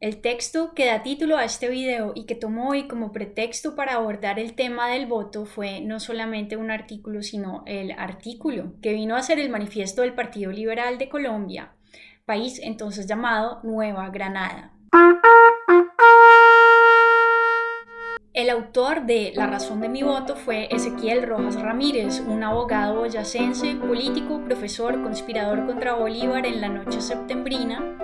El texto que da título a este video y que tomó hoy como pretexto para abordar el tema del voto fue no solamente un artículo, sino el artículo que vino a ser el manifiesto del Partido Liberal de Colombia, país entonces llamado Nueva Granada. El autor de La razón de mi voto fue Ezequiel Rojas Ramírez, un abogado boyacense, político, profesor, conspirador contra Bolívar en la noche septembrina,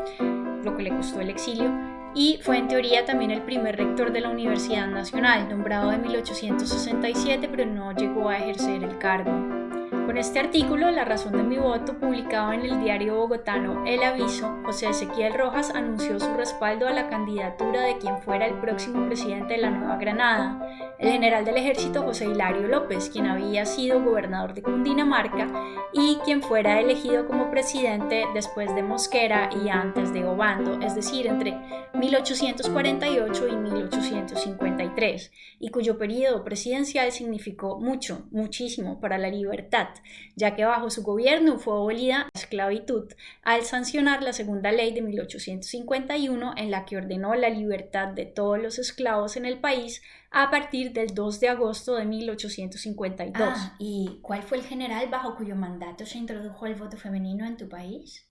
lo que le costó el exilio, y fue en teoría también el primer rector de la Universidad Nacional, nombrado en 1867, pero no llegó a ejercer el cargo. Con este artículo, La razón de mi voto, publicado en el diario bogotano El Aviso, José Ezequiel Rojas anunció su respaldo a la candidatura de quien fuera el próximo presidente de la Nueva Granada, el general del ejército José Hilario López, quien había sido gobernador de Cundinamarca y quien fuera elegido como presidente después de Mosquera y antes de Obando, es decir, entre 1848 y 1853, y cuyo periodo presidencial significó mucho, muchísimo para la libertad ya que bajo su gobierno fue abolida la esclavitud al sancionar la segunda ley de 1851 en la que ordenó la libertad de todos los esclavos en el país a partir del 2 de agosto de 1852. Ah, ¿Y cuál fue el general bajo cuyo mandato se introdujo el voto femenino en tu país?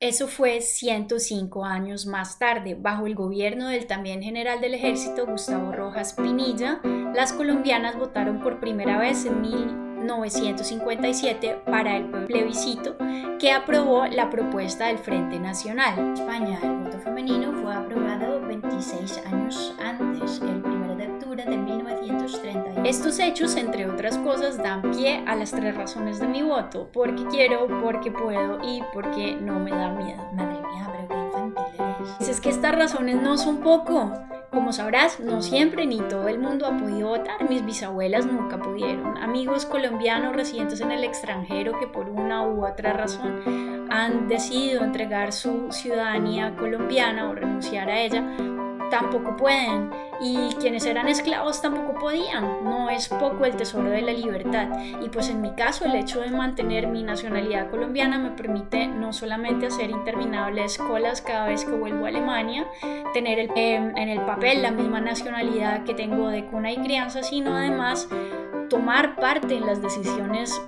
Eso fue 105 años más tarde, bajo el gobierno del también general del ejército Gustavo Rojas Pinilla, las colombianas votaron por primera vez en 1957 para el plebiscito que aprobó la propuesta del Frente Nacional. En España, el voto femenino fue aprobado 26 años antes, el 1 de octubre de 1931. Estos hechos, entre otras cosas, dan pie a las tres razones de mi voto, porque quiero, porque puedo y porque no me da miedo. Madre mía, pero qué infantil eres. Es que estas razones no son poco. Como sabrás, no siempre ni todo el mundo ha podido votar. Mis bisabuelas nunca pudieron. Amigos colombianos residentes en el extranjero que por una u otra razón han decidido entregar su ciudadanía colombiana o renunciar a ella, tampoco pueden y quienes eran esclavos tampoco podían. No es poco el tesoro de la libertad y pues en mi caso el hecho de mantener mi nacionalidad colombiana me permite no solamente hacer interminables colas cada vez que vuelvo a Alemania, tener em, en el papel la misma nacionalidad que tengo de cuna y crianza, sino además tomar parte en las decisiones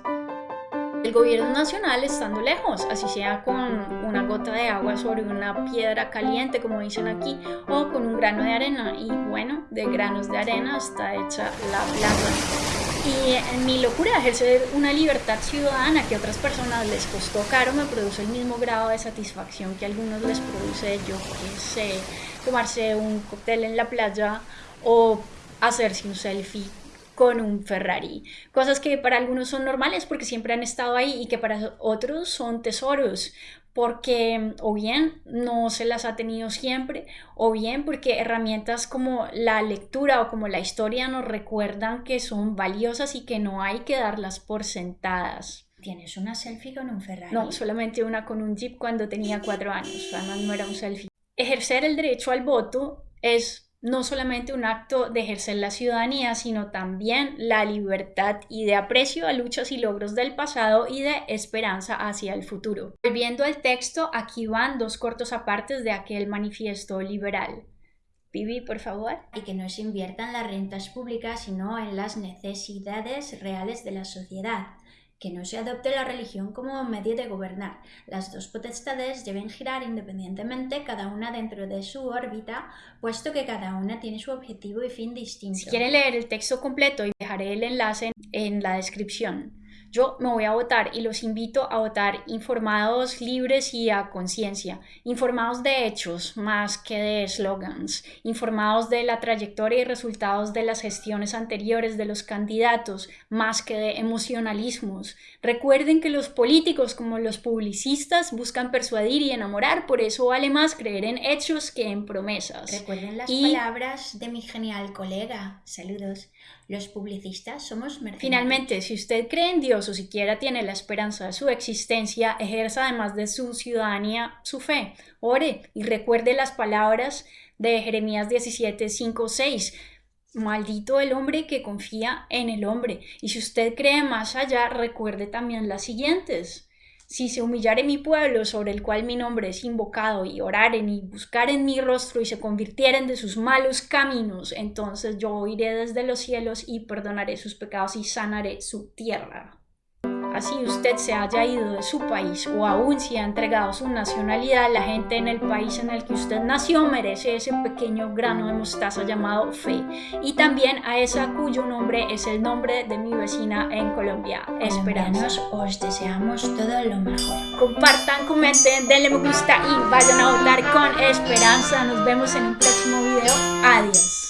el gobierno nacional estando lejos, así sea con una gota de agua sobre una piedra caliente, como dicen aquí, o con un grano de arena. Y bueno, de granos de arena está hecha la planta. Y en mi locura de ejercer una libertad ciudadana que a otras personas les costó caro, me produce el mismo grado de satisfacción que a algunos les produce, yo que sé, tomarse un cóctel en la playa o hacerse un selfie con un Ferrari. Cosas que para algunos son normales porque siempre han estado ahí y que para otros son tesoros porque o bien no se las ha tenido siempre o bien porque herramientas como la lectura o como la historia nos recuerdan que son valiosas y que no hay que darlas por sentadas. ¿Tienes una selfie con un Ferrari? No, solamente una con un Jeep cuando tenía cuatro años, además no era un selfie. Ejercer el derecho al voto es no solamente un acto de ejercer la ciudadanía, sino también la libertad y de aprecio a luchas y logros del pasado y de esperanza hacia el futuro. Volviendo al texto, aquí van dos cortos apartes de aquel manifiesto liberal. Vivi, por favor. Y que no se inviertan las rentas públicas, sino en las necesidades reales de la sociedad que no se adopte la religión como medio de gobernar. Las dos potestades deben girar independientemente, cada una dentro de su órbita, puesto que cada una tiene su objetivo y fin distinto. Si quieren leer el texto completo, dejaré el enlace en la descripción. Yo me voy a votar y los invito a votar informados, libres y a conciencia, informados de hechos más que de slogans, informados de la trayectoria y resultados de las gestiones anteriores de los candidatos más que de emocionalismos. Recuerden que los políticos como los publicistas buscan persuadir y enamorar, por eso vale más creer en hechos que en promesas. Recuerden las palabras de mi genial colega. Saludos. Los publicistas somos mercenarios. Finalmente, si usted cree en Dios o siquiera tiene la esperanza de su existencia, ejerza además de su ciudadanía su fe. Ore y recuerde las palabras de Jeremías 17, 5, 6. Maldito el hombre que confía en el hombre. Y si usted cree más allá, recuerde también las siguientes. Si se humillare mi pueblo sobre el cual mi nombre es invocado y oraren y buscaren mi rostro y se convirtieren de sus malos caminos, entonces yo oiré desde los cielos y perdonaré sus pecados y sanaré su tierra. Así usted se haya ido de su país o aún si ha entregado su nacionalidad, la gente en el país en el que usted nació merece ese pequeño grano de mostaza llamado fe. Y también a esa cuyo nombre es el nombre de mi vecina en Colombia, Esperanza. os deseamos todo lo mejor. Compartan, comenten, denle me gusta y vayan a votar con esperanza. Nos vemos en un próximo video. Adiós.